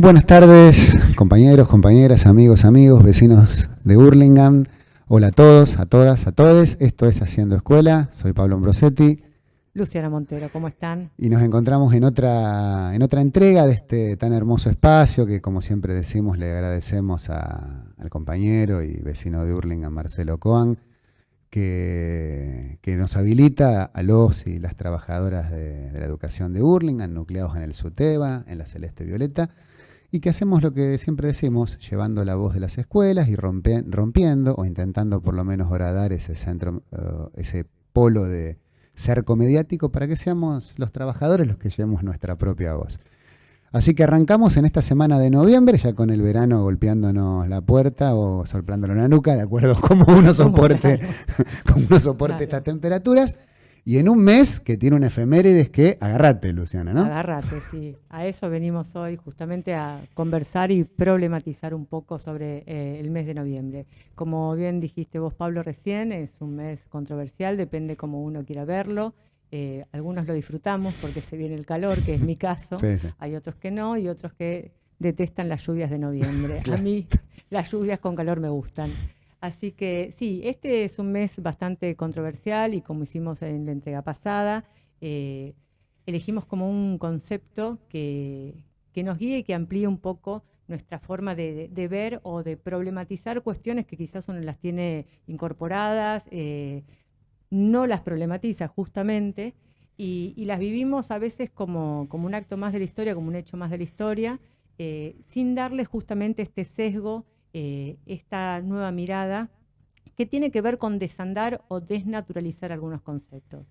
Buenas tardes, compañeros, compañeras, amigos, amigos, vecinos de Hurlingham. Hola a todos, a todas, a todos. Esto es Haciendo Escuela. Soy Pablo Ambrosetti. Luciana Montero, ¿cómo están? Y nos encontramos en otra, en otra entrega de este tan hermoso espacio que, como siempre decimos, le agradecemos al compañero y vecino de Hurlingham, Marcelo Coan, que, que, nos habilita a los y las trabajadoras de, de la educación de Hurlingham, nucleados en el SUTEBA, en la Celeste Violeta, y que hacemos lo que siempre decimos, llevando la voz de las escuelas y rompiendo o intentando por lo menos horadar ese centro, uh, ese polo de cerco mediático para que seamos los trabajadores los que llevemos nuestra propia voz. Así que arrancamos en esta semana de noviembre, ya con el verano golpeándonos la puerta o soplándolo en la nuca, de acuerdo a cómo uno soporte, cómo uno soporte claro. estas temperaturas. Y en un mes que tiene una efemérides que agarrate, Luciana, ¿no? Agarrate, sí. A eso venimos hoy, justamente a conversar y problematizar un poco sobre eh, el mes de noviembre. Como bien dijiste vos, Pablo, recién, es un mes controversial, depende cómo uno quiera verlo. Eh, algunos lo disfrutamos porque se viene el calor, que es mi caso. Sí, sí. Hay otros que no y otros que detestan las lluvias de noviembre. A mí las lluvias con calor me gustan. Así que sí, este es un mes bastante controversial y como hicimos en la entrega pasada, eh, elegimos como un concepto que, que, nos guíe y que amplíe un poco nuestra forma de, ver o de problematizar cuestiones que quizás uno las tiene incorporadas, eh, no las problematiza justamente y, y, las vivimos a veces como, como, un acto más de la historia, como un hecho más de la historia, eh, sin darle justamente este sesgo eh, esta nueva mirada que tiene que ver con desandar o desnaturalizar algunos conceptos.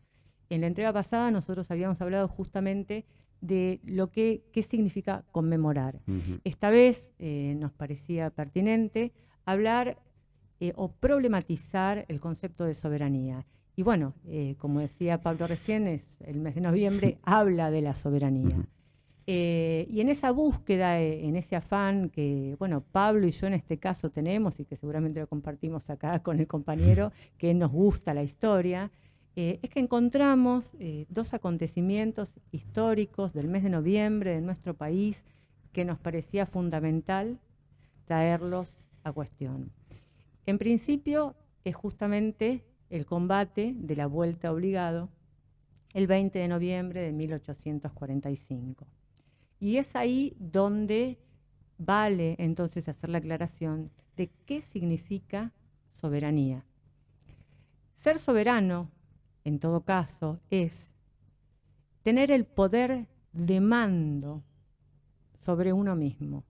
En la entrega pasada nosotros habíamos hablado justamente de lo que qué significa conmemorar. Uh -huh. Esta vez eh, nos parecía pertinente hablar eh, o problematizar el concepto de soberanía. Y bueno, eh, como decía Pablo recién, es el mes de noviembre habla de la soberanía. Uh -huh. Eh, y en esa búsqueda, eh, en ese afán que, bueno, Pablo y yo en este caso tenemos y que seguramente lo compartimos acá con el compañero, que nos gusta la historia, eh, es que encontramos dos acontecimientos históricos del mes de noviembre de nuestro país que nos parecía fundamental traerlos a cuestión. En principio es justamente el combate de la vuelta obligado el 20 de noviembre de 1845. Y es ahí donde vale entonces hacer la aclaración de qué significa soberanía. Ser soberano, en todo caso, es tener el poder de mando sobre uno mismo.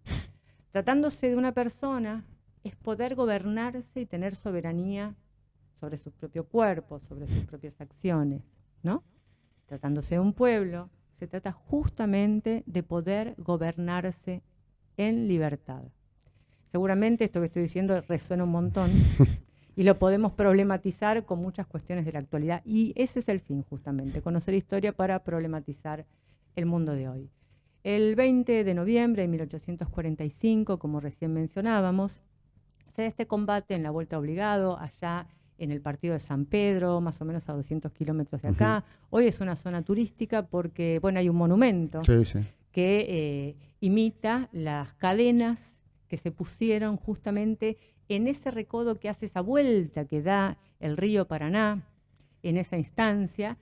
Tratándose de una persona, es poder gobernarse y tener soberanía sobre su propio cuerpo, sobre sus propias acciones, ¿no? Tratándose de un pueblo, se trata justamente de poder gobernarse en libertad. Seguramente esto que estoy diciendo resuena un montón y lo podemos problematizar con muchas cuestiones de la actualidad y ese es el fin justamente, conocer historia para problematizar el mundo de hoy. El 20 de noviembre de 1845, como recién mencionábamos, se da este combate en la Vuelta Obligado, allá en el partido de San Pedro, más o menos a 200 kilómetros de acá. Uh -huh. Hoy es una zona turística porque, bueno, hay un monumento sí, sí. que eh, imita las cadenas que se pusieron justamente en ese recodo que hace esa vuelta que da el río Paraná, en esa instancia,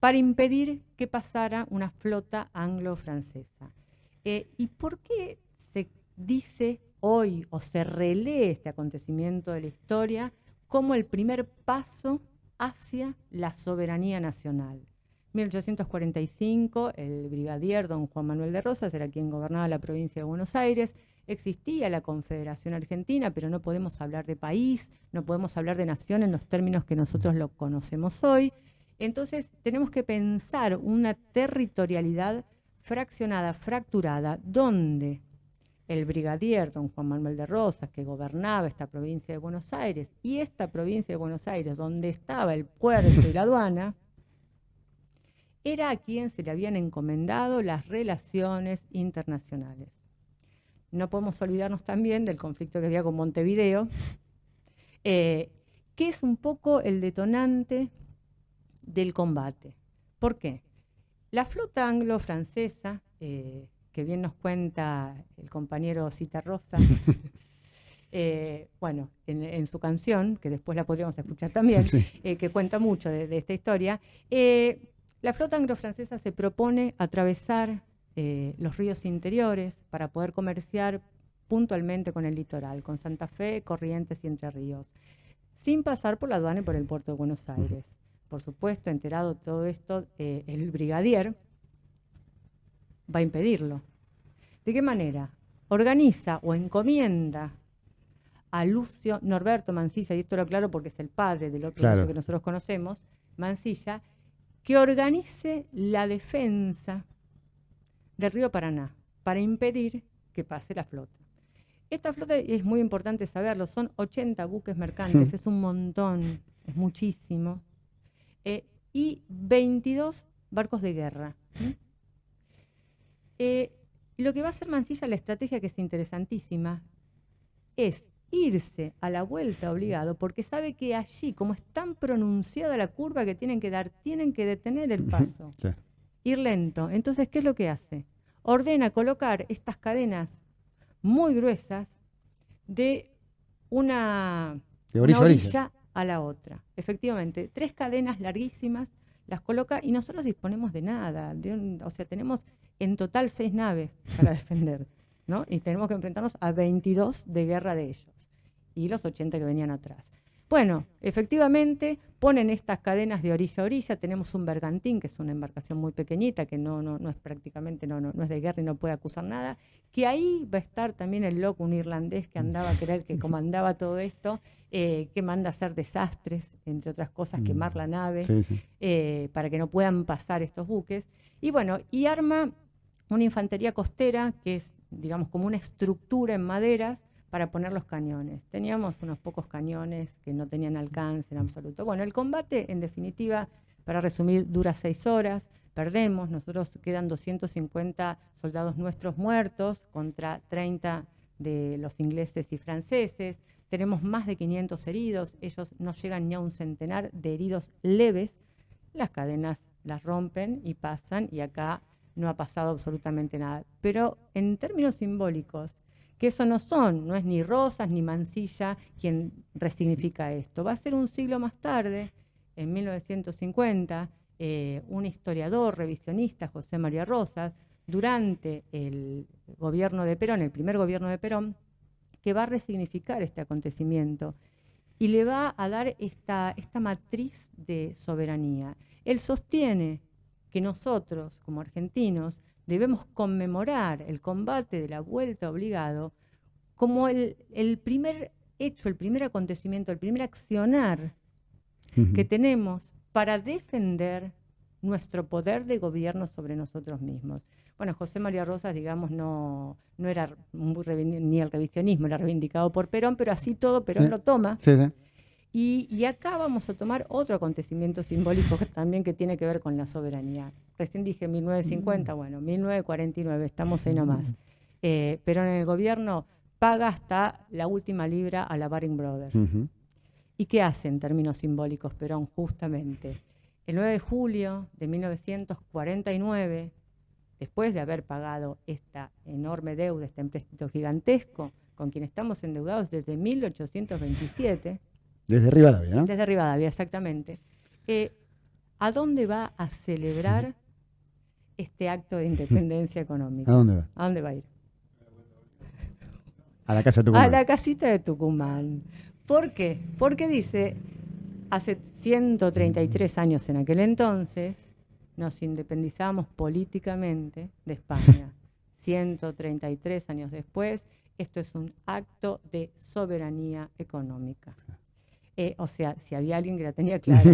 para impedir que pasara una flota anglo-francesa. Eh, ¿Y por qué se dice hoy o se relee este acontecimiento de la historia? Como el primer paso hacia la soberanía nacional. 1845, el brigadier don Juan Manuel de Rosas era quien gobernaba la provincia de Buenos Aires, existía la Confederación Argentina, pero no podemos hablar de país, no podemos hablar de nación en los términos que nosotros lo conocemos hoy. Entonces tenemos que pensar una territorialidad fraccionada, fracturada, donde el brigadier don Juan Manuel de Rosas, que gobernaba esta provincia de Buenos Aires, y esta provincia de Buenos Aires, donde estaba el puerto y la aduana, era a quien se le habían encomendado las relaciones internacionales. No podemos olvidarnos también del conflicto que había con Montevideo, eh, que es un poco el detonante del combate. ¿Por qué? La flota anglo-francesa eh, que bien nos cuenta el compañero Cita Rosa, eh, bueno, en, su canción, que después la podríamos escuchar también, eh, que cuenta mucho de, esta historia, eh, la flota anglo-francesa se propone atravesar los ríos interiores para poder comerciar puntualmente con el litoral, con Santa Fe, Corrientes y Entre Ríos, sin pasar por la aduana y por el puerto de Buenos Aires. Por supuesto, enterado todo esto, el brigadier va a impedirlo. ¿De qué manera? Organiza o encomienda a Lucio Norberto Mancilla, y esto lo aclaro porque es el padre del otro que nosotros conocemos, Mancilla, que organice la defensa del río Paraná para impedir que pase la flota. Esta flota es muy importante saberlo, son 80 buques mercantes, hmm. es un montón, es muchísimo, eh, y 22 barcos de guerra. Eh, lo que va a hacer Mancilla, la estrategia que es interesantísima, es irse a la vuelta obligado porque sabe que allí, como es tan pronunciada la curva que tienen que dar, tienen que detener el paso, ir lento. Entonces, ¿qué es lo que hace? Ordena colocar estas cadenas muy gruesas de una, orilla, a la otra. Efectivamente, tres cadenas larguísimas las coloca y nosotros disponemos de nada. o sea, tenemos en total seis naves para defender, ¿no? Y tenemos que enfrentarnos a 22 de guerra de ellos y los 80 que venían atrás. Bueno, efectivamente ponen estas cadenas de orilla a orilla, tenemos un bergantín, que es una embarcación muy pequeñita, que no, no, no es prácticamente, no, no, no, es de guerra y no puede acusar nada, que ahí va a estar también el loco, un irlandés que andaba, que era el que comandaba todo esto, eh, que manda a hacer desastres, entre otras cosas, mm. quemar la nave, eh, para que no puedan pasar estos buques. Y bueno, y arma una infantería costera, que es, digamos, como una estructura en maderas, para poner los cañones. Teníamos unos pocos cañones que no tenían alcance en absoluto. Bueno, el combate, en definitiva, para resumir, dura seis horas, perdemos, nosotros quedan 250 soldados nuestros muertos contra 30 de los ingleses y franceses, tenemos más de 500 heridos, ellos no llegan ni a un centenar de heridos leves, las cadenas las rompen y pasan y acá no ha pasado absolutamente nada. Pero en términos simbólicos, que eso no son, no es ni Rosas ni Mansilla quien resignifica esto. Va a ser un siglo más tarde, en 1950, eh, un historiador revisionista, José María Rosas, durante el gobierno de Perón, el primer gobierno de Perón, que va a resignificar este acontecimiento y le va a dar esta, esta matriz de soberanía. Él sostiene que nosotros, como argentinos, debemos conmemorar el combate de la vuelta obligado como el, primer hecho, el primer acontecimiento, el primer accionar que tenemos para defender nuestro poder de gobierno sobre nosotros mismos. Bueno, José María Rosas, digamos, no, no era ni el revisionismo, era reivindicado por Perón, pero así todo Perón lo toma. Sí, sí. Y, acá vamos a tomar otro acontecimiento simbólico también que tiene que ver con la soberanía. Recién dije 1950, mm. bueno, 1949, estamos ahí nomás. Mm. Eh, pero en el gobierno paga hasta la última libra a la Baring Brothers. ¿Y qué hace en términos simbólicos Perón? Justamente, el 9 de julio de 1949, después de haber pagado esta enorme deuda, este empréstito gigantesco, con quien estamos endeudados desde 1827, desde Rivadavia, ¿no? Desde Rivadavia, exactamente. Eh, ¿A dónde va a celebrar este acto de independencia económica? ¿A dónde va? ¿A dónde va a ir? A la casa de Tucumán. A la casita de Tucumán. ¿Por qué? Porque dice, hace 133 años en aquel entonces, nos independizamos políticamente de España. 133 años después, esto es un acto de soberanía económica. Eh, o sea, si había alguien que la tenía clara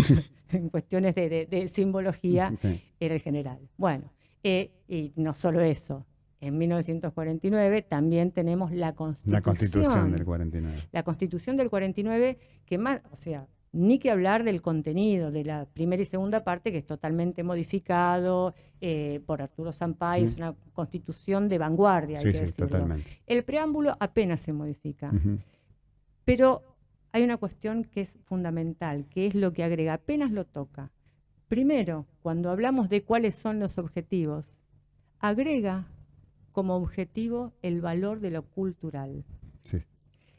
en cuestiones de, simbología, era el general. Bueno, eh, y no solo eso. En 1949 también tenemos la Constitución. La Constitución del 49. La Constitución del 49, que más, o sea, ni que hablar del contenido de la primera y segunda parte, que es totalmente modificado eh, por Arturo Sampay, es una constitución de vanguardia. Sí, sí, totalmente. El preámbulo apenas se modifica. Pero hay una cuestión que es fundamental, que es lo que agrega, apenas lo toca. Primero, cuando hablamos de cuáles son los objetivos, agrega como objetivo el valor de lo cultural.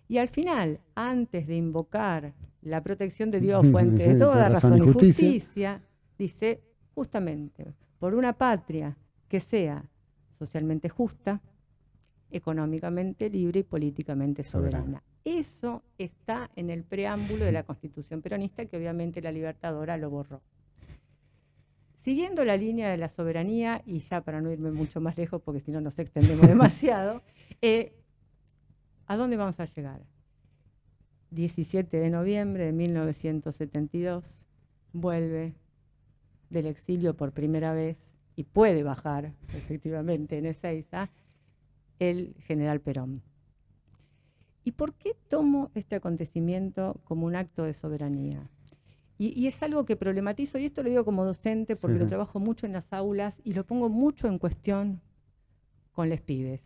Y al final, antes de invocar la protección de Dios, fuente de toda razón, y justicia, dice justamente, por una patria que sea socialmente justa, económicamente libre y políticamente soberana. Eso está en el preámbulo de la Constitución peronista que obviamente la Libertadora lo borró. Siguiendo la línea de la soberanía, y ya para no irme mucho más lejos, porque si no nos extendemos demasiado, eh, ¿a dónde vamos a llegar? 17 de noviembre de 1972, vuelve del exilio por primera vez y puede bajar efectivamente en Ezeiza el general Perón. ¿Y por qué tomo este acontecimiento como un acto de soberanía? Y, es algo que problematizo, y esto lo digo como docente porque lo trabajo mucho en las aulas y lo pongo mucho en cuestión con los pibes.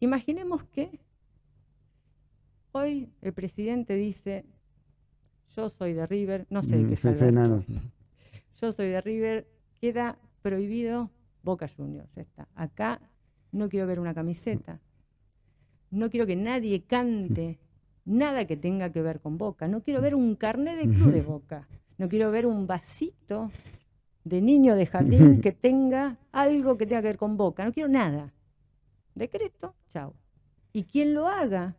Imaginemos que hoy el presidente dice, yo soy de River, no sé qué mm, Yo soy de River, queda prohibido Boca Juniors, ya está. Acá no quiero ver una camiseta, no quiero que nadie cante nada que tenga que ver con Boca. No quiero ver un carnet de club de Boca. No quiero ver un vasito de niño de jardín que tenga algo que tenga que ver con Boca. No quiero nada. Decreto, chao. Y quien lo haga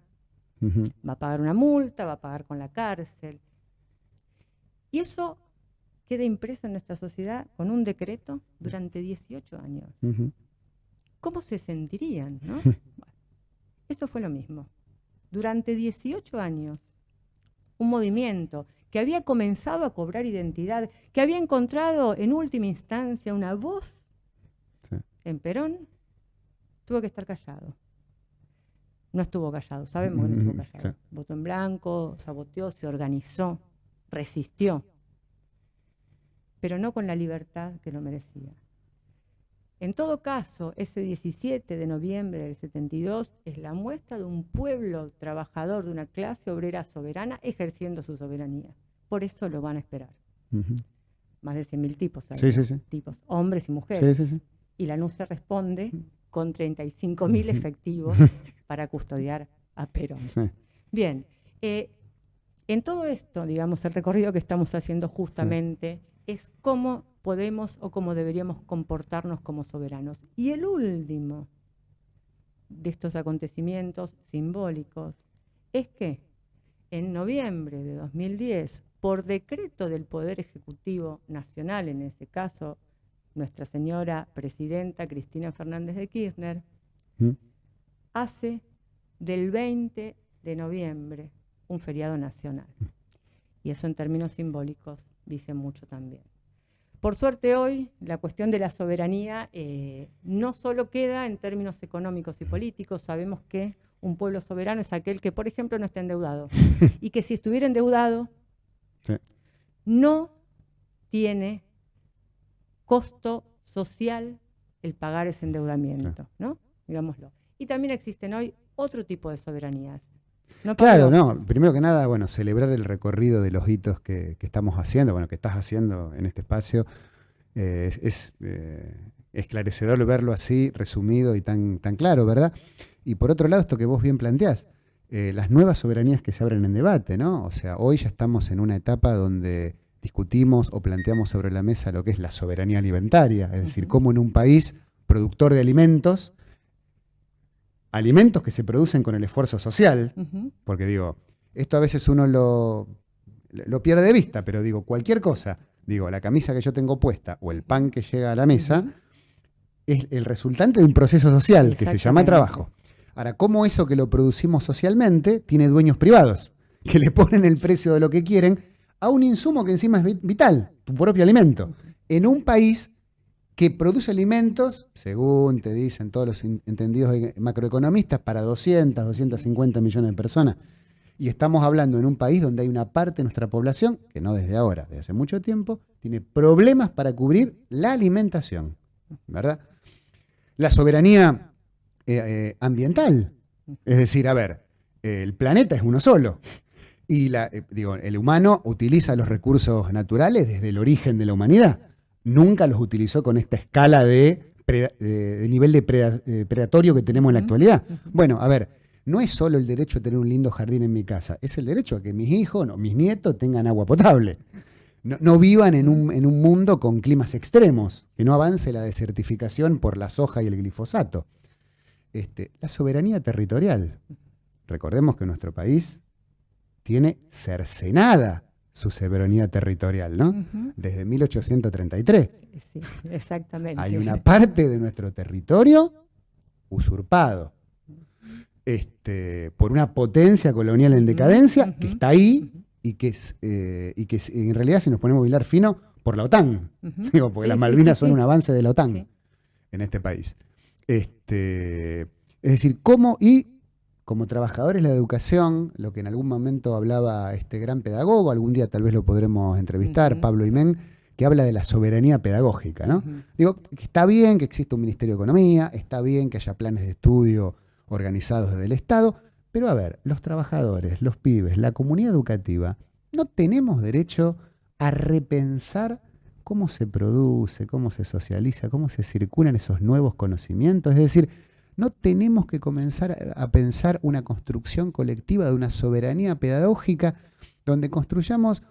va a pagar una multa, va a pagar con la cárcel. Y eso queda impreso en nuestra sociedad con un decreto durante 18 años. ¿Cómo se sentirían? ¿no? eso fue lo mismo durante 18 años un movimiento que había comenzado a cobrar identidad, que había encontrado en última instancia una voz en Perón, tuvo que estar callado. No estuvo callado, sabemos que no estuvo callado. Votó en blanco, saboteó, se organizó, resistió, pero no con la libertad que lo merecía. En todo caso, ese 17 de noviembre del 72 es la muestra de un pueblo trabajador, de una clase obrera soberana ejerciendo su soberanía. Por eso lo van a esperar. Más de 100.000 tipos, sí, sí, sí. tipos, hombres y mujeres. Y la NUCE responde con 35.000 efectivos para custodiar a Perón. Bien, eh, en todo esto, digamos, el recorrido que estamos haciendo justamente es cómo podemos o cómo deberíamos comportarnos como soberanos. Y el último de estos acontecimientos simbólicos es que en noviembre de 2010, por decreto del Poder Ejecutivo Nacional, en ese caso nuestra señora presidenta Cristina Fernández de Kirchner, ¿Mm? hace del 20 de noviembre un feriado nacional. Y eso en términos simbólicos dice mucho también. Por suerte hoy la cuestión de la soberanía eh, no solo queda en términos económicos y políticos, sabemos que un pueblo soberano es aquel que, por ejemplo, no está endeudado. Y que si estuviera endeudado no tiene costo social el pagar ese endeudamiento, ¿no? Digámoslo. Y también existen hoy otro tipo de soberanías claro, no. Primero que nada, bueno, celebrar el recorrido de los hitos que, estamos haciendo, bueno, que estás haciendo en este espacio. Eh, es eh, esclarecedor verlo así, resumido y tan, tan claro, ¿verdad? Y por otro lado, esto que vos bien planteás, eh, las nuevas soberanías que se abren en debate, ¿no? O sea, hoy ya estamos en una etapa donde discutimos o planteamos sobre la mesa lo que es la soberanía alimentaria, es decir, cómo en un país productor de alimentos alimentos que se producen con el esfuerzo social, porque digo, esto a veces uno lo, lo pierde de vista, pero digo, cualquier cosa, digo, la camisa que yo tengo puesta o el pan que llega a la mesa, es el resultante de un proceso social que se llama trabajo. Ahora, ¿cómo eso que lo producimos socialmente tiene dueños privados que le ponen el precio de lo que quieren a un insumo que encima es vital, tu propio alimento, en un país que produce alimentos, según te dicen todos los entendidos macroeconomistas, para 200, 250 millones de personas. Y estamos hablando en un país donde hay una parte de nuestra población, que no desde ahora, desde hace mucho tiempo, tiene problemas para cubrir la alimentación, ¿verdad? La soberanía eh, eh, ambiental, es decir, a ver, el planeta es uno solo. Y la, eh, digo, el humano utiliza los recursos naturales desde el origen de la humanidad nunca los utilizó con esta escala de de nivel de predatorio que tenemos en la actualidad. Bueno, a ver, no es solo el derecho a tener un lindo jardín en mi casa, es el derecho a que mis hijos, no, mis nietos tengan agua potable. No, vivan en un, en un, mundo con climas extremos, que no avance la desertificación por la soja y el glifosato. Este, la soberanía territorial. Recordemos que nuestro país tiene cercenada su soberanía territorial, ¿no? Desde 1833. Sí, exactamente. Hay una parte de nuestro territorio usurpado este, por una potencia colonial en decadencia que está ahí y que, eh, y que en realidad, si nos ponemos a bailar fino, por la OTAN. Digo, porque las Malvinas son un avance de la OTAN en este país. Este, es decir, cómo y como trabajadores de la educación, lo que en algún momento hablaba este gran pedagogo, algún día tal vez lo podremos entrevistar, Pablo Imén, que habla de la soberanía pedagógica, ¿no? Digo, que está bien que exista un Ministerio de Economía, está bien que haya planes de estudio organizados desde el Estado, pero a ver, los trabajadores, los pibes, la comunidad educativa, no tenemos derecho a repensar cómo se produce, cómo se socializa, cómo se circulan esos nuevos conocimientos. Es decir, no tenemos que comenzar a pensar una construcción colectiva de una soberanía pedagógica donde construyamos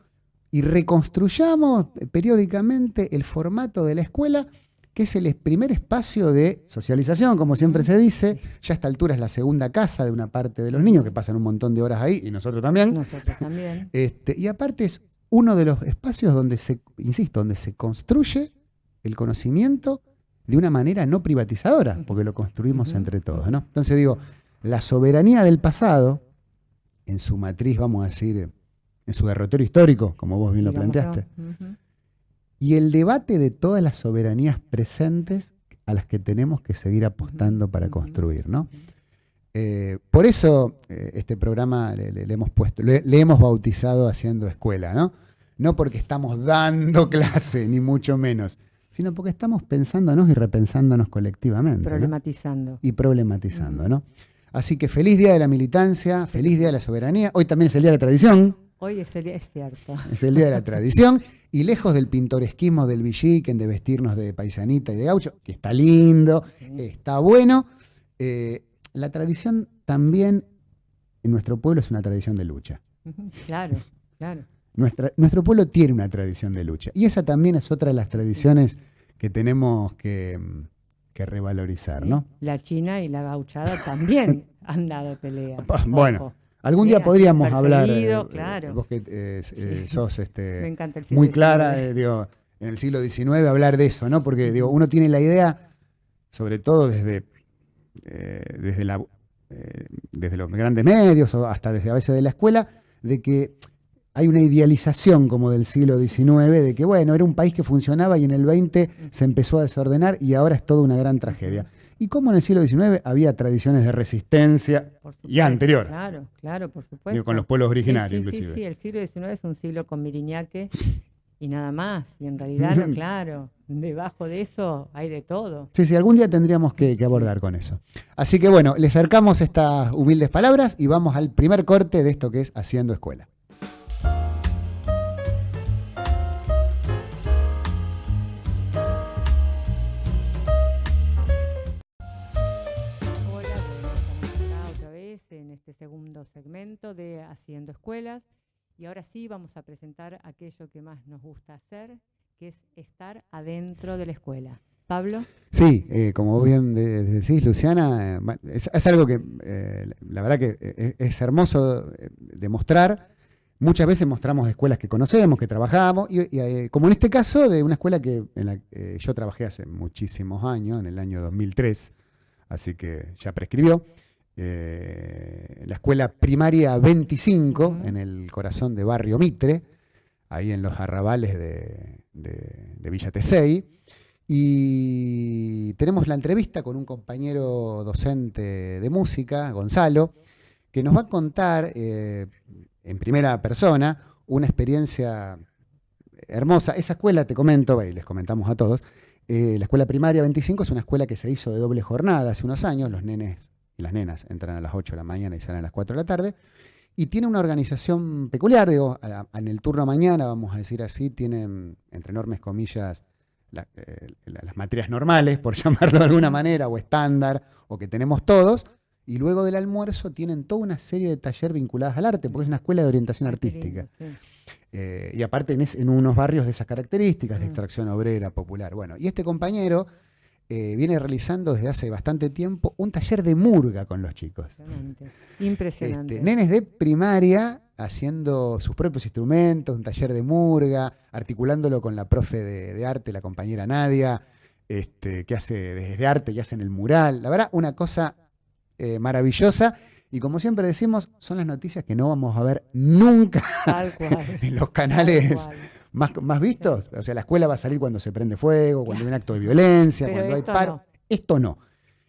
y reconstruyamos periódicamente el formato de la escuela que es el primer espacio de socialización, como siempre se dice. Ya a esta altura es la segunda casa de una parte de los niños, que pasan un montón de horas ahí, y nosotros también. Nosotros también. Este, y aparte es uno de los espacios donde se, insisto, donde se construye el conocimiento de una manera no privatizadora, porque lo construimos entre todos. ¿no? Entonces digo, la soberanía del pasado, en su matriz, vamos a decir, en su derrotero histórico, como vos bien lo planteaste, y el debate de todas las soberanías presentes a las que tenemos que seguir apostando para construir, ¿no? Eh, por eso eh, este programa le, hemos puesto, le, hemos bautizado haciendo escuela, ¿no? No porque estamos dando clase, ni mucho menos, sino porque estamos pensándonos y repensándonos colectivamente. Problematizando. Y problematizando, ¿no? Así que feliz día de la militancia, feliz día de la soberanía. Hoy también es el día de la tradición. Hoy es el día, es cierto. Es el día de la tradición. Y lejos del pintoresquismo del villiquen, de vestirnos de paisanita y de gaucho, que está lindo, está bueno, eh, la tradición también en nuestro pueblo es una tradición de lucha. Claro, claro. Nuestro pueblo tiene una tradición de lucha. Y esa también es otra de las tradiciones que tenemos que, revalorizar, ¿no? La china y la gauchada también han dado pelea. Bueno. Algún día podríamos hablar, eh, claro. vos que eh, sos este, muy clara, eh, digo, en el siglo XIX, hablar de eso, ¿no? Porque digo, uno tiene la idea, sobre todo desde, desde, la, desde los grandes medios o hasta desde a veces de la escuela, de que hay una idealización como del siglo XIX, de que bueno, era un país que funcionaba y en el XX se empezó a desordenar y ahora es toda una gran tragedia y cómo en el siglo XIX había tradiciones de resistencia ya anterior. Claro, claro, por supuesto. con los pueblos originarios, sí, sí, inclusive. Sí, el siglo XIX es un siglo con Miriñaque y nada más. Y en realidad, no, claro, debajo de eso hay de todo. Sí, sí, algún día tendríamos que, que, abordar con eso. Así que bueno, le acercamos estas humildes palabras y vamos al primer corte de esto que es Haciendo Escuela. Segundo segmento de Haciendo Escuelas. Y ahora sí vamos a presentar aquello que más nos gusta hacer, que es estar adentro de la escuela. Pablo. Sí, eh, como bien decís, Luciana, eh, es, algo que eh, la verdad que es hermoso demostrar. Muchas veces mostramos escuelas que conocemos, que trabajamos, y, como en este caso de una escuela que en la, yo trabajé hace muchísimos años, en el año 2003, así que ya prescribió. Eh, la escuela primaria 25, en el corazón de Barrio Mitre, ahí en los arrabales de, Villa Tesey. Y tenemos la entrevista con un compañero docente de música, Gonzalo, que nos va a contar eh, en primera persona una experiencia hermosa. Esa escuela, te comento, y les comentamos a todos, eh, la escuela primaria 25 es una escuela que se hizo de doble jornada hace unos años, los nenes las nenas entran a las 8 de la mañana y salen a las 4 de la tarde. Y tiene una organización peculiar, digo, en el turno mañana, vamos a decir así, tienen, entre enormes comillas, eh, las materias normales, por llamarlo de alguna manera, o estándar, o que tenemos todos, y luego del almuerzo tienen toda una serie de talleres vinculados al arte, porque es una escuela de orientación artística. Eh, y aparte en, unos barrios de esas características, de mm. extracción obrera, popular. Bueno, y este compañero eh, viene realizando desde hace bastante tiempo un taller de murga con los chicos. Impresionante. Impresionante. Este, nenes de primaria haciendo sus propios instrumentos, un taller de murga, articulándolo con la profe de, arte, la compañera Nadia, este, que hace desde arte, que hace en el mural. La verdad, una cosa eh, maravillosa. Y como siempre decimos, son las noticias que no vamos a ver nunca en los canales más, más vistos. O sea, la escuela va a salir cuando se prende fuego, cuando hay un acto de violencia, cuando hay paro. Esto no.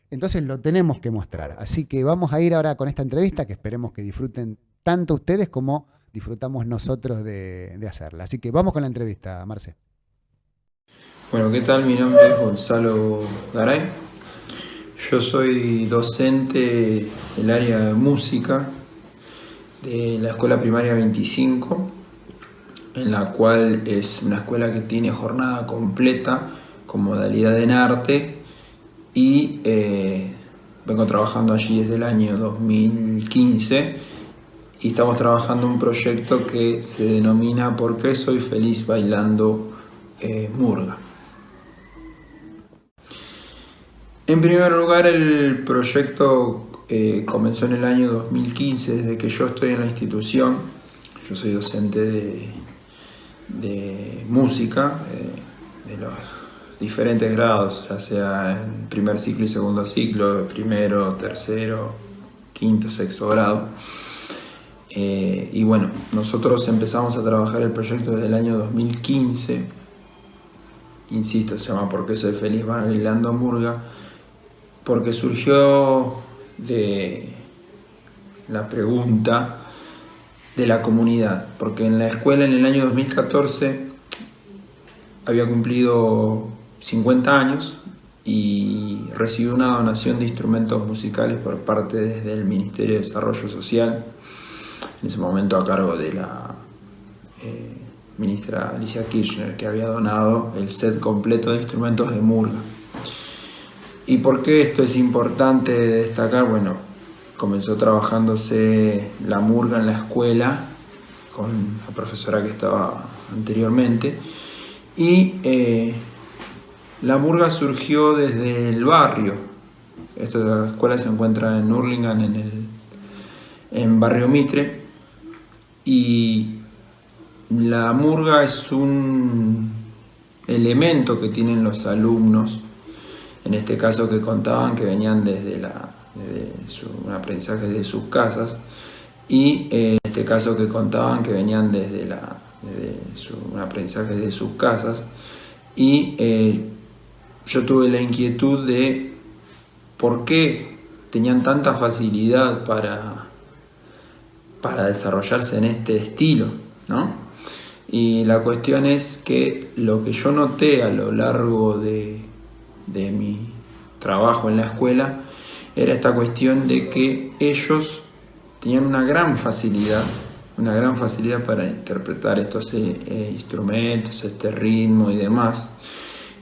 Entonces lo tenemos que mostrar. Así que vamos a ir ahora con esta entrevista que esperemos que disfruten tanto ustedes como disfrutamos nosotros de, de hacerla. Así que vamos con la entrevista, Marce. Bueno, ¿qué tal? Mi nombre es Gonzalo Garay. Yo soy docente del área de música de la Escuela Primaria 25, en la cual es una escuela que tiene jornada completa con modalidad en arte y eh, vengo trabajando allí desde el año 2015 y estamos trabajando un proyecto que se denomina ¿Por qué soy feliz bailando eh, murga? En primer lugar el proyecto eh, comenzó en el año 2015 desde que yo estoy en la institución, yo soy docente de, música de los diferentes grados, ya sea en primer ciclo y segundo ciclo, primero, tercero, quinto, sexto grado. Eh, y bueno, nosotros empezamos a trabajar el proyecto desde el año 2015. Insisto, se llama ¿Por qué soy feliz bailando murga? Porque surgió de la pregunta de la comunidad. Porque en la escuela en el año 2014 había cumplido 50 años y recibió una donación de instrumentos musicales por parte desde el Ministerio de Desarrollo Social, en ese momento a cargo de la eh, ministra Alicia Kirchner, que había donado el set completo de instrumentos de murga. ¿Y por qué esto es importante destacar? Bueno, comenzó trabajándose la murga en la escuela con la profesora que estaba anteriormente y eh, la murga surgió desde el barrio. Esta escuela se encuentra en Hurlingham, en el en Barrio Mitre. Y la murga es un elemento que tienen los alumnos, en este caso que contaban que venían desde, la, su, un aprendizaje de sus casas, y en este caso que contaban que venían desde, la, su, un aprendizaje de sus casas, y eh, yo tuve la inquietud de por qué tenían tanta facilidad para, para desarrollarse en este estilo, ¿no? Y la cuestión es que lo que yo noté a lo largo de, de mi trabajo en la escuela era esta cuestión de que ellos tenían una gran facilidad, una gran facilidad para interpretar estos eh, eh, instrumentos, este ritmo y demás,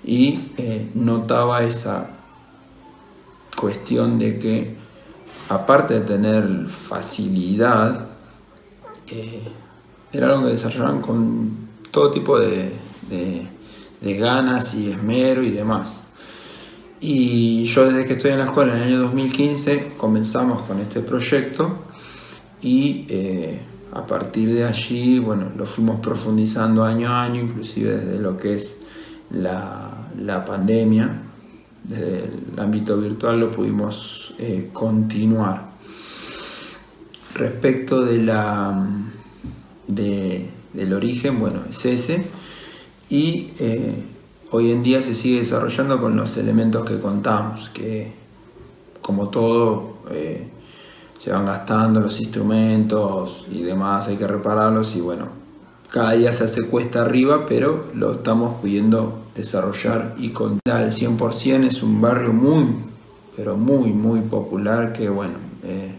y eh, notaba esa cuestión de que aparte de tener facilidad, eh, era algo que desarrollaban con todo tipo de, ganas y esmero y demás. Y yo desde que estoy en la escuela en el año 2015 comenzamos con este proyecto y eh, a partir de allí, bueno, lo fuimos profundizando año a año, inclusive desde lo que es la, pandemia, desde el ámbito virtual lo pudimos eh, continuar. Respecto de la, del origen, bueno, es ese, y eh, hoy en día se sigue desarrollando con los elementos que contamos, que como todo eh, se van gastando los instrumentos y demás, hay que repararlos y bueno, cada día se hace cuesta arriba, pero lo estamos pudiendo desarrollar y contar al 100%. Es un barrio muy, pero muy, muy popular que, bueno, eh,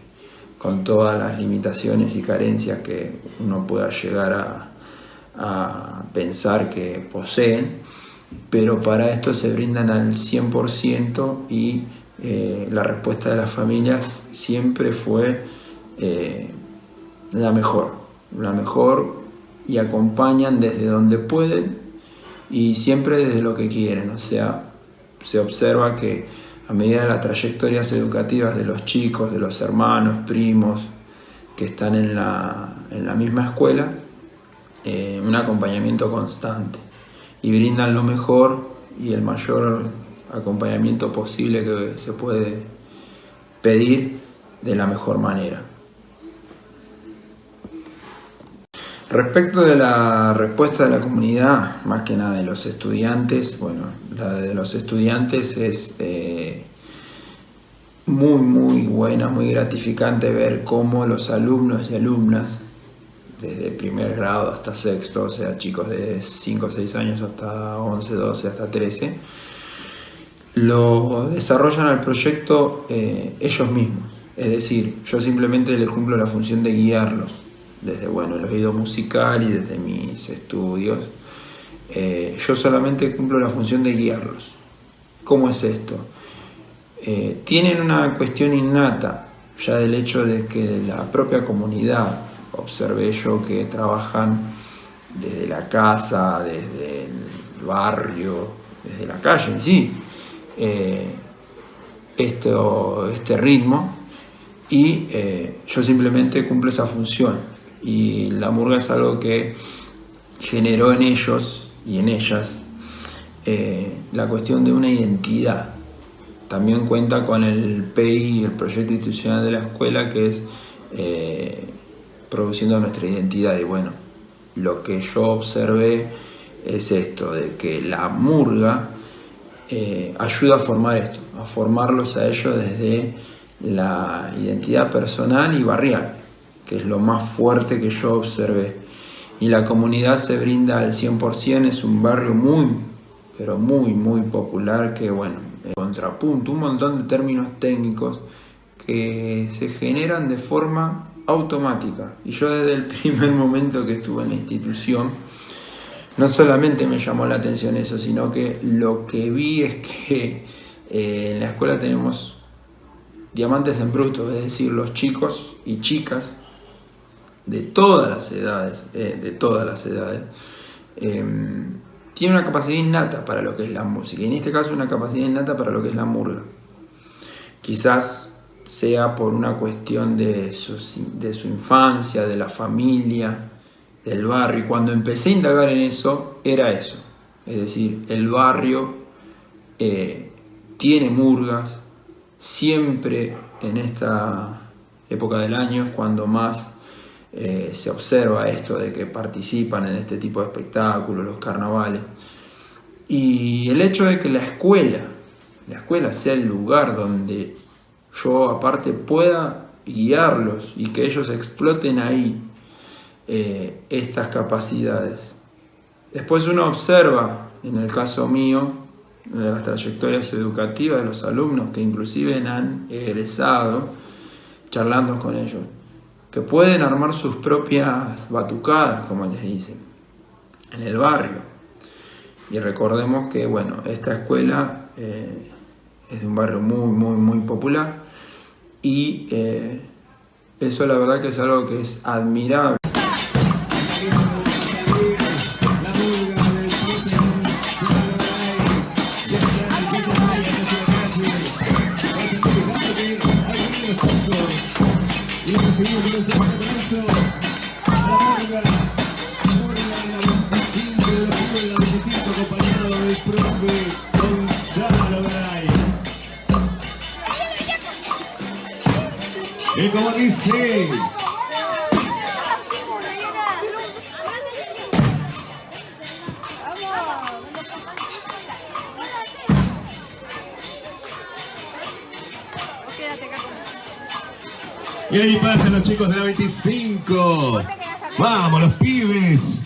con todas las limitaciones y carencias que uno pueda llegar a, pensar que poseen, pero para esto se brindan al 100% y eh, la respuesta de las familias siempre fue eh, la mejor, la mejor y acompañan desde donde pueden y siempre desde lo que quieren, o sea, se observa que a medida de las trayectorias educativas de los chicos, de los hermanos, primos que están en la, misma escuela, eh, un acompañamiento constante y brindan lo mejor y el mayor acompañamiento posible que se puede pedir de la mejor manera. Respecto de la respuesta de la comunidad, más que nada de los estudiantes, bueno, la de los estudiantes es eh, muy, muy buena, muy gratificante ver cómo los alumnos y alumnas, desde primer grado hasta sexto, o sea, chicos de 5 o 6 años hasta 11, 12, hasta 13, lo desarrollan al proyecto eh, ellos mismos. Es decir, yo simplemente les cumplo la función de guiarlos, desde bueno, el oído musical y desde mis estudios. Eh, yo solamente cumplo la función de guiarlos. ¿Cómo es esto? Eh, tienen una cuestión innata, ya del hecho de que la propia comunidad, observé yo que trabajan desde la casa, desde el barrio, desde la calle en sí, eh, este ritmo y eh, yo simplemente cumplo esa función y la murga es algo que generó en ellos y en ellas eh, la cuestión de una identidad. También cuenta con el PEI, el proyecto institucional de la escuela, que es produciendo nuestra identidad. Y bueno, lo que yo observé es esto, de que la murga eh, ayuda a formar esto, a formarlos a ellos desde la identidad personal y barrial, que es lo más fuerte que yo observé. Y la comunidad se brinda al 100%, es un barrio muy, pero muy, muy popular que, bueno, contrapunto, un montón de términos técnicos que se generan de forma automática. Y yo desde el primer momento que estuve en la institución, no solamente me llamó la atención eso, sino que lo que vi es que eh, en la escuela tenemos diamantes en bruto, es decir, los chicos y chicas de todas las edades, eh, de todas las edades, em, tienen una capacidad innata para lo que es la música, y en este caso una capacidad innata para lo que es la murga. Quizás sea por una cuestión de su infancia, de la familia, del barrio. Y cuando empecé a indagar en eso, era eso. Es decir, el barrio eh, tiene murgas, siempre en esta época del año cuando más eh, se observa esto de que participan en este tipo de espectáculos, los carnavales. Y el hecho de que la escuela, la escuela sea el lugar donde yo aparte pueda guiarlos y que ellos exploten ahí eh, estas capacidades. Después uno observa, en el caso mío, las trayectorias educativas de los alumnos que inclusive han egresado, charlando con ellos, que pueden armar sus propias batucadas, como les dicen, en el barrio. Y recordemos que, bueno, esta escuela eh, es de un barrio muy, muy, muy popular y eh, eso la verdad que es algo que es admirable. 25. Vamos, los pibes.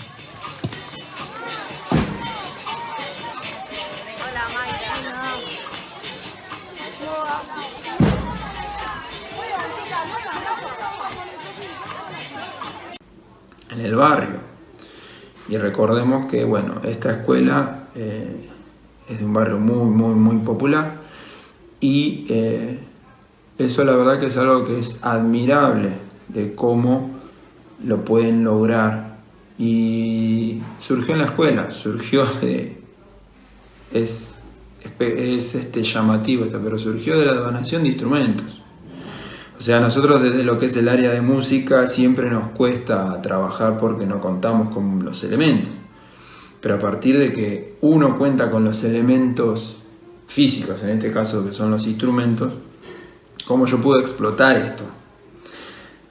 en el barrio. Y recordemos que, bueno, esta escuela eh, es de un barrio muy, muy, muy popular y eh, eso la verdad que es algo que es admirable de cómo lo pueden lograr y surgió en la escuela, surgió de... es, es este llamativo esto, pero surgió de la donación de instrumentos. O sea, nosotros desde lo que es el área de música siempre nos cuesta trabajar porque no contamos con los elementos. Pero a partir de que uno cuenta con los elementos físicos, en este caso que son los instrumentos, ¿cómo yo puedo explotar esto?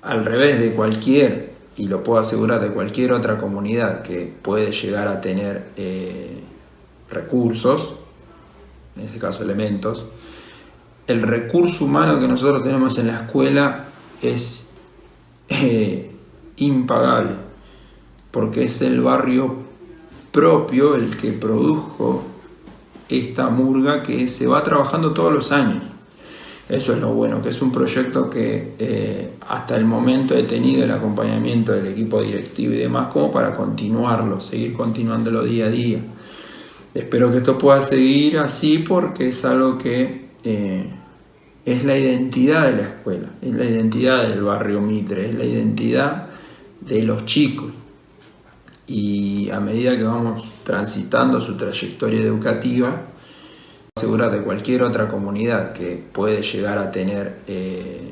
Al revés de cualquier y lo puedo asegurar de cualquier otra comunidad que puede llegar a tener eh, recursos, en este caso elementos, el recurso humano que nosotros tenemos en la escuela es eh, impagable, porque es el barrio propio el que produjo esta murga que se va trabajando todos los años. Eso es lo bueno, que es un proyecto que eh, hasta el momento he tenido el acompañamiento del equipo directivo y demás como para continuarlo, seguir continuándolo día a día. Espero que esto pueda seguir así porque es algo que eh, es la identidad de la escuela, es la identidad del barrio Mitre, es la identidad de los chicos. Y a medida que vamos transitando su trayectoria educativa, asegurar de cualquier otra comunidad que puede llegar a tener eh,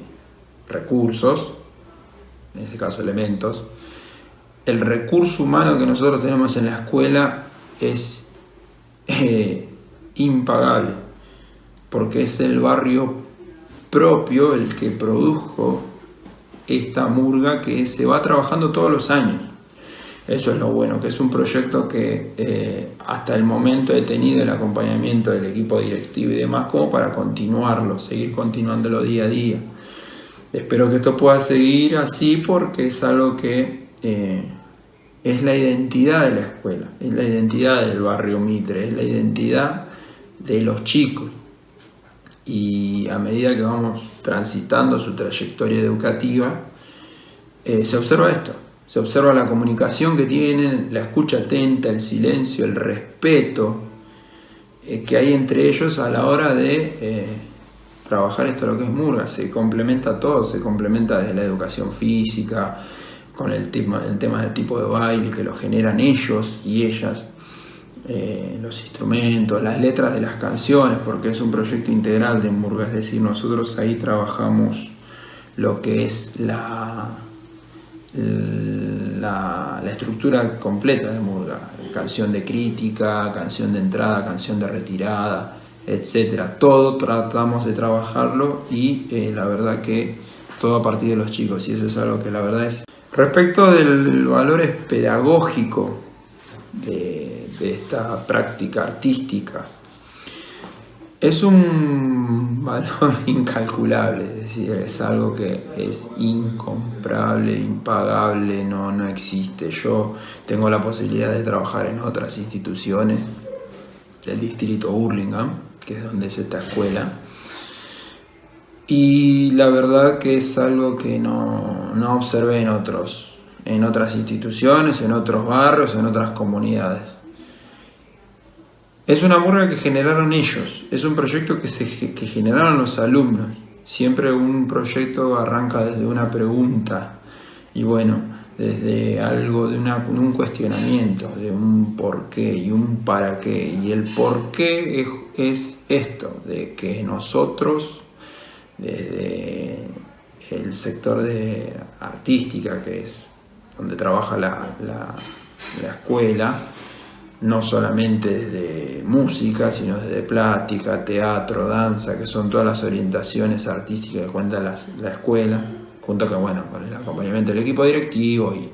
recursos, en este caso elementos, el recurso humano que nosotros tenemos en la escuela es eh, impagable, porque es el barrio propio el que produjo esta murga que se va trabajando todos los años. Eso es lo bueno, que es un proyecto que eh, hasta el momento he tenido el acompañamiento del equipo directivo y demás como para continuarlo, seguir continuándolo día a día. Espero que esto pueda seguir así porque es algo que eh, es la identidad de la escuela, es la identidad del barrio Mitre, es la identidad de los chicos. Y a medida que vamos transitando su trayectoria educativa, eh, se observa esto, se observa la comunicación que tienen, la escucha atenta, el silencio, el respeto eh, que hay entre ellos a la hora de eh, trabajar esto lo que es Murga. Se complementa todo, se complementa desde la educación física, con el tema, el tema del tipo de baile que lo generan ellos y ellas, eh, los instrumentos, las letras de las canciones, porque es un proyecto integral de Murga, es decir, nosotros ahí trabajamos lo que es la la, estructura completa de Murga, canción de crítica, canción de entrada, canción de retirada, etcétera. Todo tratamos de trabajarlo y eh, la verdad que todo a partir de los chicos. Y eso es algo que la verdad es... Respecto del valor pedagógico de esta práctica artística, es un valor incalculable, es decir, es algo que es incomparable, impagable, no, no existe. Yo tengo la posibilidad de trabajar en otras instituciones del distrito Hurlingham, que es donde es esta escuela, y la verdad que es algo que no, no observé en, otros, en otras instituciones, en otros barrios, en otras comunidades. Es una murga que generaron ellos, es un proyecto que, se, que generaron los alumnos. Siempre un proyecto arranca desde una pregunta y bueno, desde algo de un cuestionamiento, de un por qué y un para qué. Y el por qué es, esto, de que nosotros, desde el sector de artística, que es donde trabaja la, la escuela, no solamente desde música, sino desde plática, teatro, danza, que son todas las orientaciones artísticas que cuenta la, escuela, junto con, bueno, con el acompañamiento del equipo directivo y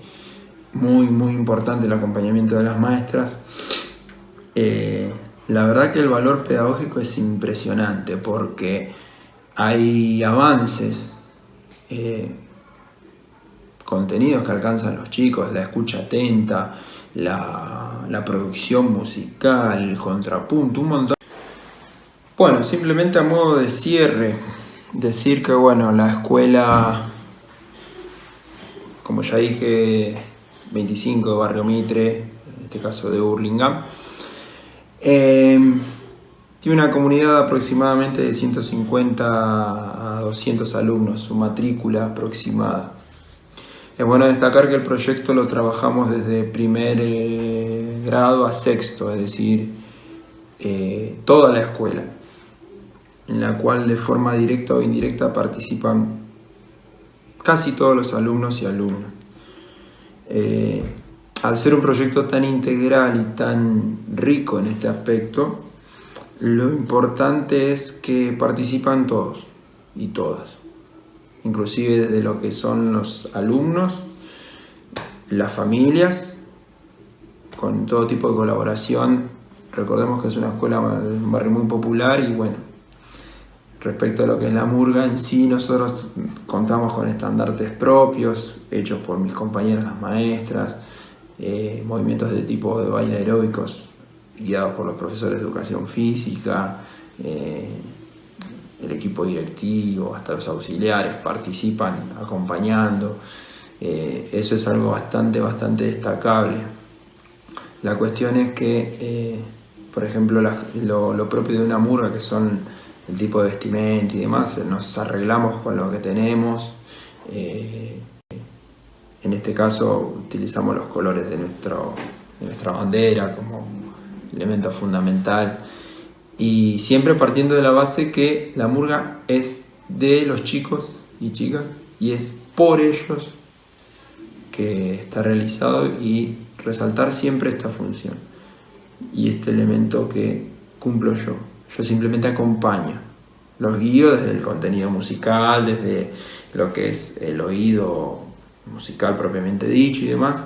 muy, muy importante el acompañamiento de las maestras. Eh, la verdad que el valor pedagógico es impresionante porque hay avances, eh, contenidos que alcanzan los chicos, la escucha atenta, la, producción musical, el contrapunto, un montón. Bueno, simplemente a modo de cierre, decir que bueno, la escuela, como ya dije, 25 de Barrio Mitre, en este caso de Burlingame, em, Tiene una comunidad aproximadamente de 150 a 200 alumnos, su matrícula aproximada. Es bueno destacar que el proyecto lo trabajamos desde primer eh, grado a sexto, es decir, eh, toda la escuela, en la cual de forma directa o indirecta participan casi todos los alumnos y alumnas. Eh, al ser un proyecto tan integral y tan rico en este aspecto, lo importante es que participan todos y todas, inclusive desde lo que son los alumnos, las familias, con todo tipo de colaboración. Recordemos que es una escuela, un barrio muy popular y bueno, respecto a lo que es la murga en sí, nosotros contamos con estandartes propios, hechos por mis compañeras las maestras, eh, movimientos de tipo de baile aeróbicos guiados por los profesores de educación física, eh, el equipo directivo, hasta los auxiliares participan acompañando. Eh, eso es algo bastante, bastante destacable. La cuestión es que, eh, por ejemplo, lo, propio de una murga, que son el tipo de vestimenta y demás, nos arreglamos con lo que tenemos. en este caso utilizamos los colores de, nuestro, de nuestra bandera como elemento fundamental. Y siempre partiendo de la base que la murga es de los chicos y chicas y es por ellos que está realizado y resaltar siempre esta función y este elemento que cumplo yo. Yo simplemente acompaño, los guío desde el contenido musical, desde lo que es el oído musical propiamente dicho y demás,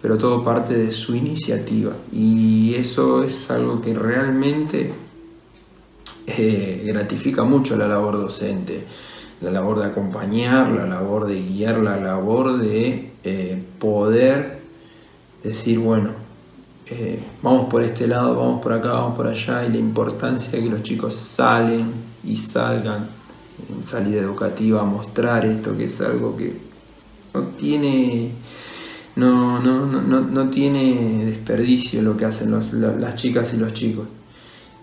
pero todo parte de su iniciativa y eso es algo que realmente eh, gratifica mucho la labor docente, la labor de acompañar, la labor de guiar, la labor de eh, poder decir, bueno, eh, vamos por este lado, vamos por acá, vamos por allá, y la importancia de que los chicos salen y salgan en salida educativa a mostrar esto, que es algo que no tiene no, no, no, no tiene desperdicio lo que hacen las chicas y los chicos.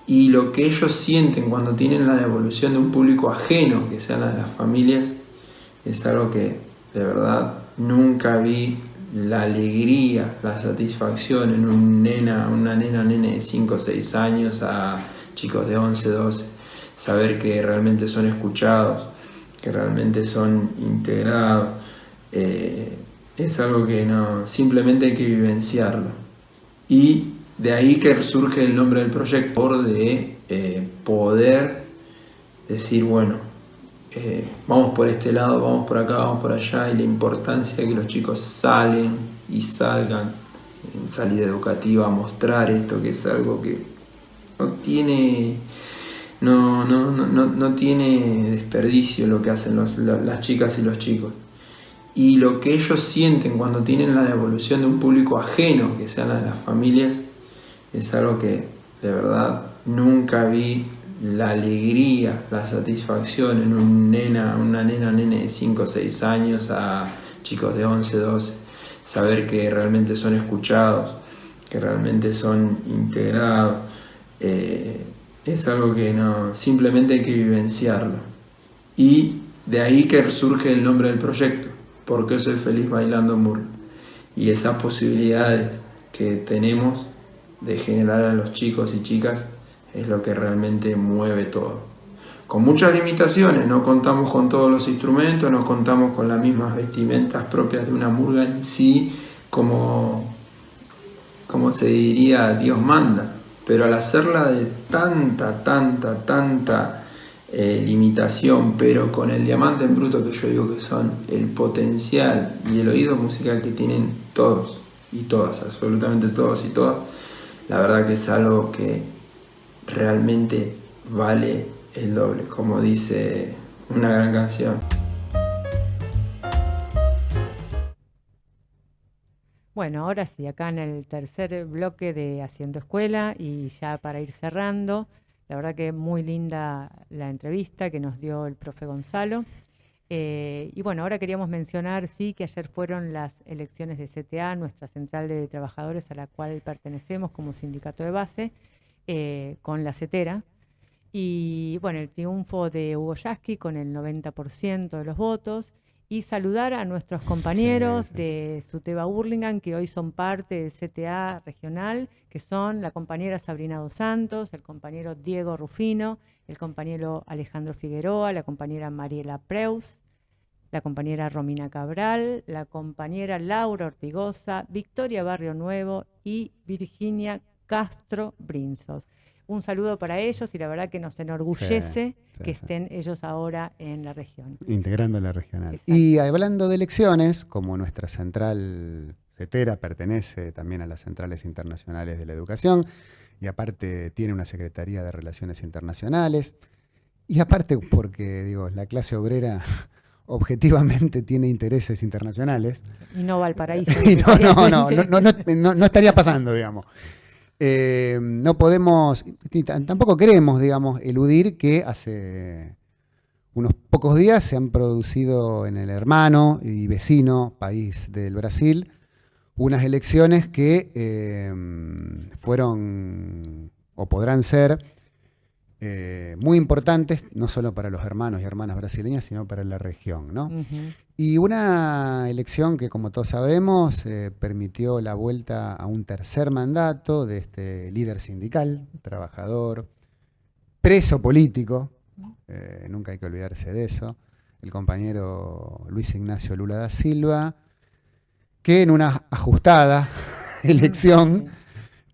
Y lo que ellos sienten cuando tienen la devolución de un público ajeno, que sean las, las familias, es algo que de verdad nunca vi la alegría, la satisfacción en un nena, una nena, nene de 5 o 6 años a chicos de 11, 12. Saber que realmente son escuchados, que realmente son integrados. Eh, es algo que no, simplemente hay que vivenciarlo. Y de ahí que surge el nombre del proyecto, de eh, poder decir, bueno, eh, vamos por este lado, vamos por acá, vamos por allá, y la importancia de que los chicos salen y salgan en salida educativa a mostrar esto, que es algo que no tiene, no, no, no, no tiene desperdicio lo que hacen las chicas y los chicos. Y lo que ellos sienten cuando tienen la devolución de un público ajeno, que sean las, las familias, es algo que de verdad nunca vi la alegría, la satisfacción en un nena, una nena, nene de 5 o 6 años a chicos de 11, 12, saber que realmente son escuchados, que realmente son integrados, eh, es algo que no, simplemente hay que vivenciarlo. Y de ahí que surge el nombre del proyecto porque soy feliz bailando mur Y esas posibilidades que tenemos de generar a los chicos y chicas es lo que realmente mueve todo. Con muchas limitaciones, no contamos con todos los instrumentos, no contamos con las mismas vestimentas propias de una murga en sí, como, como se diría Dios manda, pero al hacerla de tanta, tanta, tanta eh, limitación, pero con el diamante en bruto que yo digo que son el potencial y el oído musical que tienen todos y todas, absolutamente todos y todas, la verdad que es algo que realmente vale el doble, como dice una gran canción. Bueno, ahora sí, acá en el tercer bloque de Haciendo Escuela y ya para ir cerrando, la verdad que muy linda la entrevista que nos dio el profe Gonzalo. Eh, y bueno, ahora queríamos mencionar, sí, que ayer fueron las elecciones de CTA, nuestra central de trabajadores a la cual pertenecemos como sindicato de base, eh, con la CETERA. Y bueno, el triunfo de Hugo Yasky con el 90% de los votos. Y saludar a nuestros compañeros Sí, sí. de Suteba Burlingame, que hoy son parte del CTA regional, que son la compañera Sabrina Dos Santos, el compañero Diego Rufino, el compañero Alejandro Figueroa, la compañera Mariela Preus, la compañera Romina Cabral, la compañera Laura Ortigosa, Victoria Barrio Nuevo y Virginia Castro Brinzos. Un saludo para ellos y la verdad que nos enorgullece sí, que sí. estén ellos ahora en la región. Integrando la regional. Exacto. Y hablando de elecciones, como nuestra central CETERA pertenece también a las centrales internacionales de la educación, y aparte tiene una Secretaría de Relaciones Internacionales, y aparte porque, digo, la clase obrera objetivamente tiene intereses internacionales, Y no Valparaíso. y no, no, no, no, no, no- no estaría pasando, digamos. Eh, no podemos, tampoco queremos, digamos, eludir que hace unos pocos días se han producido en el hermano y vecino país del Brasil unas elecciones que eh, fueron o podrán ser eh, muy importantes, no solo para los hermanos y hermanas brasileñas, sino para la región, ¿no? Y una elección que, como todos sabemos, eh, permitió la vuelta a un tercer mandato de este líder sindical, trabajador, preso político, nunca hay que olvidarse de eso, el compañero Luis Ignacio Lula da Silva, que en una ajustada elección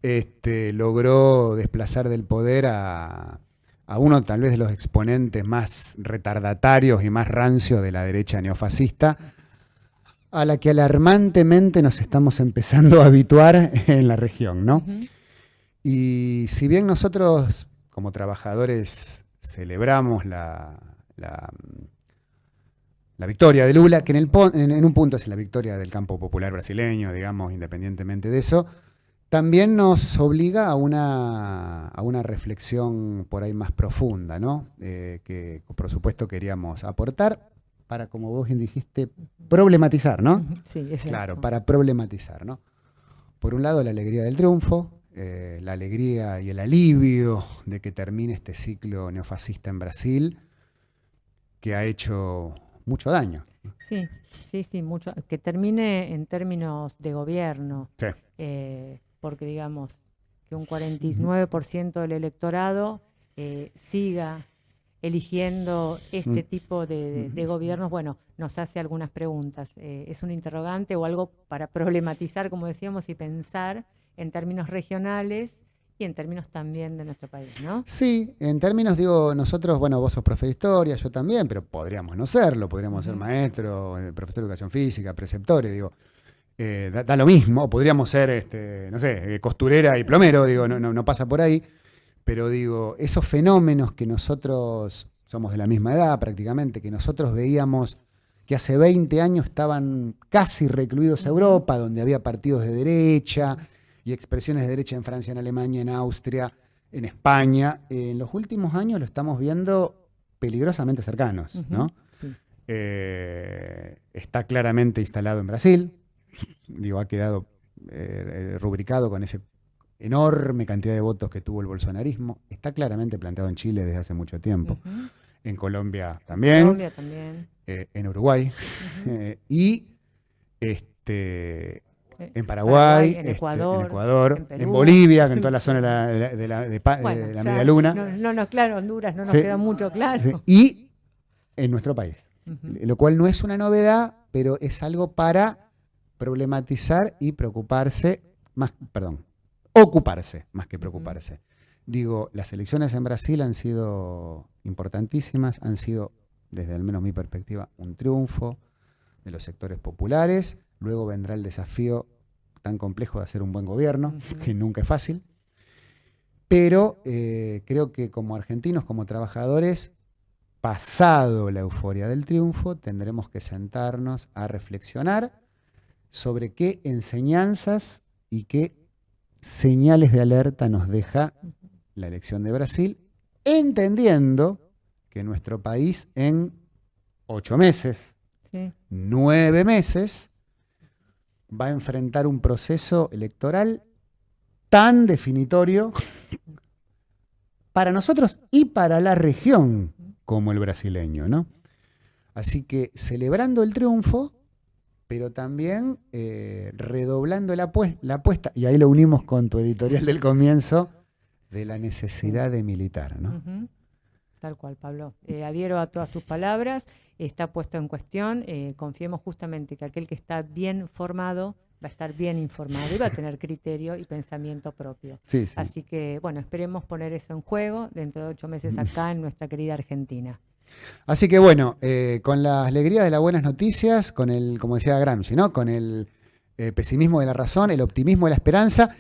este, logró desplazar del poder a, a uno tal vez de los exponentes más retardatarios y más rancios de la derecha neofascista, a la que alarmantemente nos estamos empezando a habituar en la región, ¿no? Y si bien nosotros como trabajadores celebramos la, la, la victoria de Lula, que en, el, un punto es la victoria del campo popular brasileño, digamos, independientemente de eso, también nos obliga a una, a una reflexión por ahí más profunda, ¿no? Eh, que por supuesto queríamos aportar para, como vos bien dijiste, problematizar, ¿no? Sí, es Claro, para problematizar, ¿no? Por un lado, la alegría del triunfo, eh, la alegría y el alivio de que termine este ciclo neofascista en Brasil, que ha hecho mucho daño. Sí, sí, sí, mucho. Que termine en términos de gobierno, Sí. eh, porque digamos que un 49% del electorado eh, siga eligiendo este Mm. tipo de, de- de gobiernos, bueno, nos hace algunas preguntas. Eh, ¿Es un interrogante o algo para problematizar, como decíamos, y pensar en términos regionales y en términos también de nuestro país, ¿no? Sí, en términos, digo, nosotros, bueno, vos sos profe de historia, yo también, pero podríamos no serlo, podríamos ser maestro, eh, profesor de educación física, preceptores, digo, eh, da, da lo mismo, podríamos ser, este, no sé, eh, costurera y plomero, digo, no, no, no pasa por ahí, pero digo, esos fenómenos que nosotros somos de la misma edad prácticamente, que nosotros veíamos que hace 20 años estaban casi recluidos a Europa, donde había partidos de derecha y expresiones de derecha en Francia, en Alemania, en Austria, en España. Eh, en los últimos años lo estamos viendo peligrosamente cercanos, ¿no? sí. Eh, está claramente instalado en Brasil, digo, ha quedado eh, eh, rubricado con esa enorme cantidad de votos que tuvo el bolsonarismo, está claramente planteado en Chile desde hace mucho tiempo, en Colombia también, Colombia también. eh, en Uruguay y este, en Paraguay, en este, Ecuador, en, Ecuador, en. Bolivia, en toda la zona de la, de la- media luna, No, no, no, claro, Honduras no nos Sí. queda mucho claro. sí, y en nuestro país. Lo cual no es una novedad, pero es algo para problematizar y preocuparse, más, perdón, ocuparse más que preocuparse. Digo, las elecciones en Brasil han sido importantísimas, han sido, desde al menos mi perspectiva, un triunfo de los sectores populares. Luego vendrá el desafío tan complejo de hacer un buen gobierno, que nunca es fácil. Pero eh, creo que como argentinos, como trabajadores, pasado la euforia del triunfo, tendremos que sentarnos a reflexionar sobre qué enseñanzas y qué señales de alerta nos deja la elección de Brasil, entendiendo que nuestro país en ocho meses, Sí. nueve meses, va a enfrentar un proceso electoral tan definitorio para nosotros y para la región como el brasileño, ¿no? Así que celebrando el triunfo, pero también eh, redoblando la, apuesta, y ahí lo unimos con tu editorial del comienzo, de la necesidad de militar, ¿no? Tal cual, Pablo. Eh, adhiero a todas tus palabras, está puesto en cuestión, eh, confiemos justamente que aquel que está bien formado va a estar bien informado y va a tener criterio y pensamiento propio. Así que, bueno, esperemos poner eso en juego dentro de ocho meses acá en nuestra querida Argentina. Así que bueno, eh, con la alegría de las buenas noticias, con el, como decía Gramsci, ¿no? Con el eh, pesimismo de la razón, el optimismo de la esperanza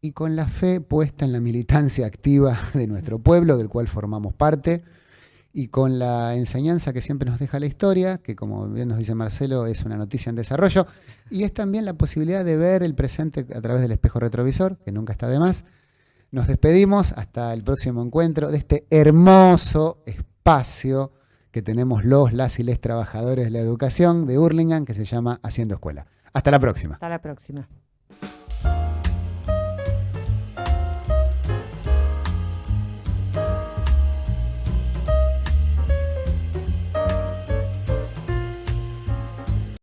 y con la fe puesta en la militancia activa de nuestro pueblo, del cual formamos parte y con la enseñanza que siempre nos deja la historia, que como bien nos dice Marcelo, es una noticia en desarrollo, y es también la posibilidad de ver el presente a través del espejo retrovisor, que nunca está de más. Nos despedimos hasta el próximo encuentro de este hermoso espacio que tenemos los, las y les trabajadores de la educación de Hurlingham, que se llama Haciendo Escuela. Hasta la próxima. Hasta la próxima.